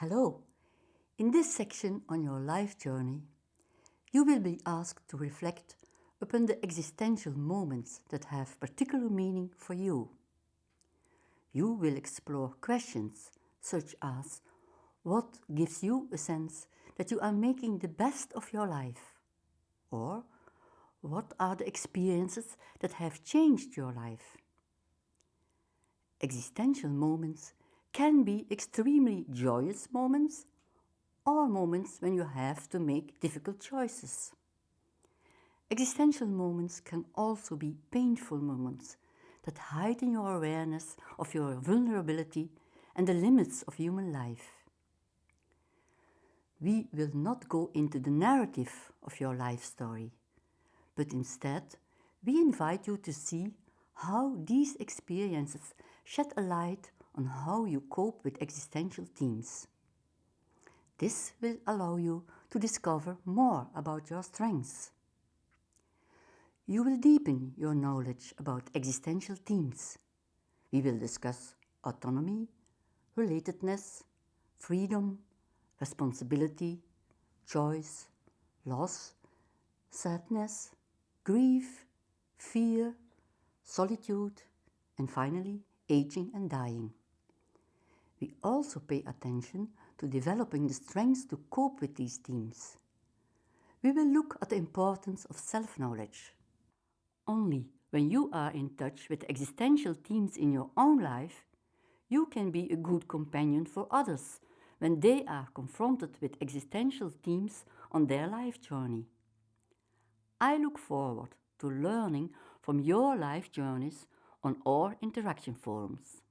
Hello! In this section on your life journey, you will be asked to reflect upon the existential moments that have particular meaning for you. You will explore questions such as what gives you a sense that you are making the best of your life? Or what are the experiences that have changed your life? Existential moments can be extremely joyous moments or moments when you have to make difficult choices. Existential moments can also be painful moments that heighten your awareness of your vulnerability and the limits of human life. We will not go into the narrative of your life story, but instead we invite you to see how these experiences shed a light on how you cope with existential themes. This will allow you to discover more about your strengths. You will deepen your knowledge about existential themes. We will discuss autonomy, relatedness, freedom, responsibility, choice, loss, sadness, grief, fear, solitude, and finally, aging and dying. We also pay attention to developing the strengths to cope with these themes. We will look at the importance of self-knowledge. Only when you are in touch with existential themes in your own life, you can be a good companion for others when they are confronted with existential themes on their life journey. I look forward to learning from your life journeys on our interaction forums.